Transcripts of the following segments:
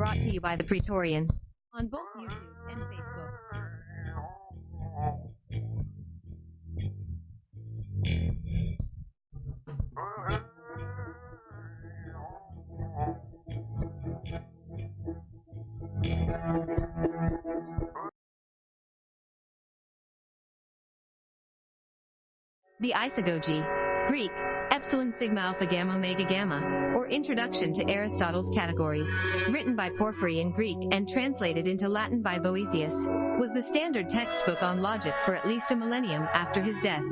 brought to you by the Praetorian on both YouTube and Facebook. The Isagoge, Greek, Epsilon Sigma Alpha Gamma Omega Gamma, Introduction to Aristotle's Categories, written by Porphyry in Greek and translated into Latin by Boethius, was the standard textbook on logic for at least a millennium after his death.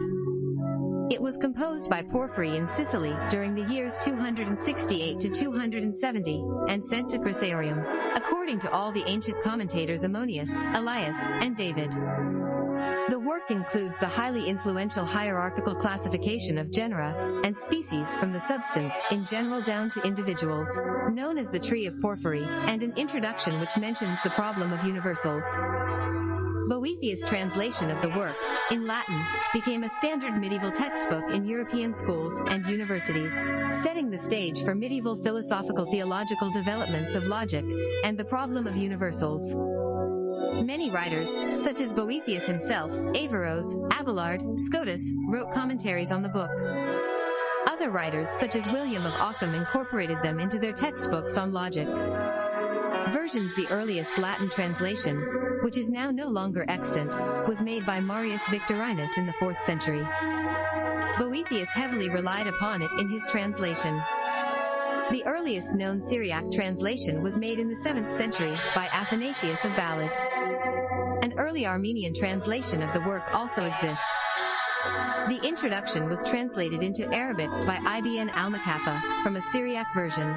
It was composed by Porphyry in Sicily during the years 268 to 270 and sent to Chrysaorium, according to all the ancient commentators Ammonius, Elias, and David. The work includes the highly influential hierarchical classification of genera and species from the substance in general down to individuals, known as the Tree of Porphyry, and an introduction which mentions the problem of universals. Boethius' translation of the work, in Latin, became a standard medieval textbook in European schools and universities, setting the stage for medieval philosophical theological developments of logic and the problem of universals. Many writers, such as Boethius himself, Averroes, Abelard, Scotus, wrote commentaries on the book. Other writers, such as William of Ockham incorporated them into their textbooks on logic. Versions The earliest Latin translation, which is now no longer extant, was made by Marius Victorinus in the 4th century. Boethius heavily relied upon it in his translation. The earliest known Syriac translation was made in the 7th century by Athanasius of Balad. An early Armenian translation of the work also exists. The introduction was translated into Arabic by Ibn al-Muqaffa from a Syriac version.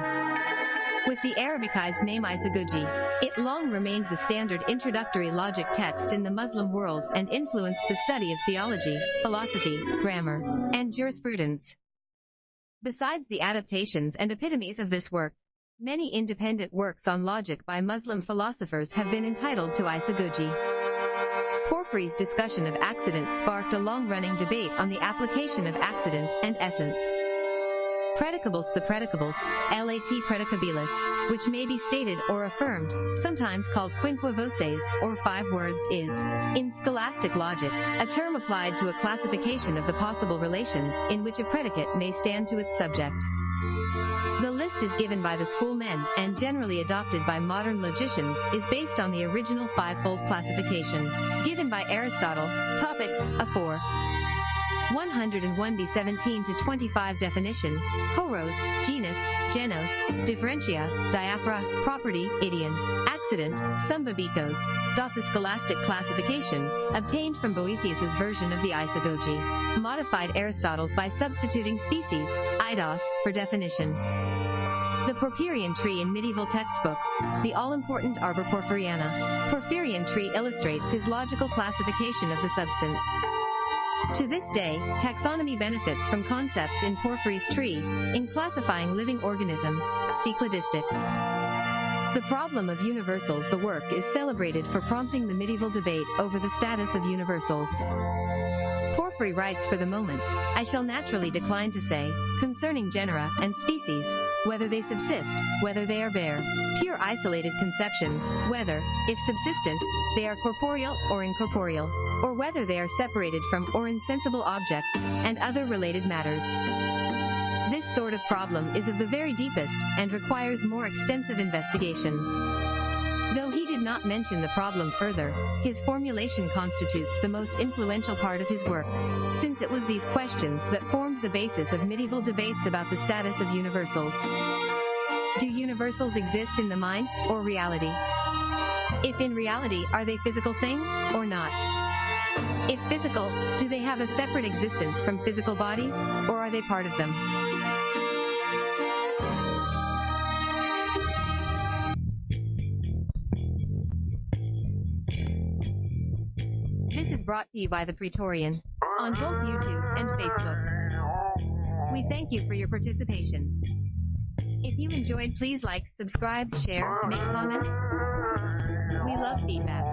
With the Arabicized name Isagogy, it long remained the standard introductory logic text in the Muslim world and influenced the study of theology, philosophy, grammar, and jurisprudence. Besides the adaptations and epitomes of this work, many independent works on logic by Muslim philosophers have been entitled to Isagogy. Porphyry's discussion of accident sparked a long-running debate on the application of accident and essence. Predicables The predicables, lat predicabilis, which may be stated or affirmed, sometimes called quinque voces, or five words, is, in scholastic logic, a term applied to a classification of the possible relations in which a predicate may stand to its subject. The list is given by the schoolmen, and generally adopted by modern logicians, is based on the original fivefold classification, given by Aristotle, Topics, a 4. 101b 17 to 25 definition, horos, genus, genos, differentia, diaphora, property, idion, accident, sumbebekos, the scholastic classification, obtained from Boethius's version of the Isagoge, modified Aristotle's by substituting species, eidos, for definition. The Porphyrian tree in medieval textbooks, the all-important Arbor Porphyriana. Porphyrian tree illustrates his logical classification of the substance. To this day, taxonomy benefits from concepts in Porphyry's tree, in classifying living organisms, see. The problem of universals the work is celebrated for prompting the medieval debate over the status of universals. Porphyry writes for the moment, I shall naturally decline to say, concerning genera and species, whether they subsist, whether they are bare, pure isolated conceptions, whether, if subsistent, they are corporeal or incorporeal, or whether they are separated from or insensible objects, and other related matters. This sort of problem is of the very deepest, and requires more extensive investigation. Though he did not mention the problem further, his formulation constitutes the most influential part of his work, since it was these questions that formed the basis of medieval debates about the status of universals. Do universals exist in the mind, or reality? If in reality, are they physical things, or not? If physical, do they have a separate existence from physical bodies, or are they part of them? This is brought to you by the Praetorian on both YouTube and Facebook. We thank you for your participation. If you enjoyed, please like, subscribe, share, make comments. We love feedback.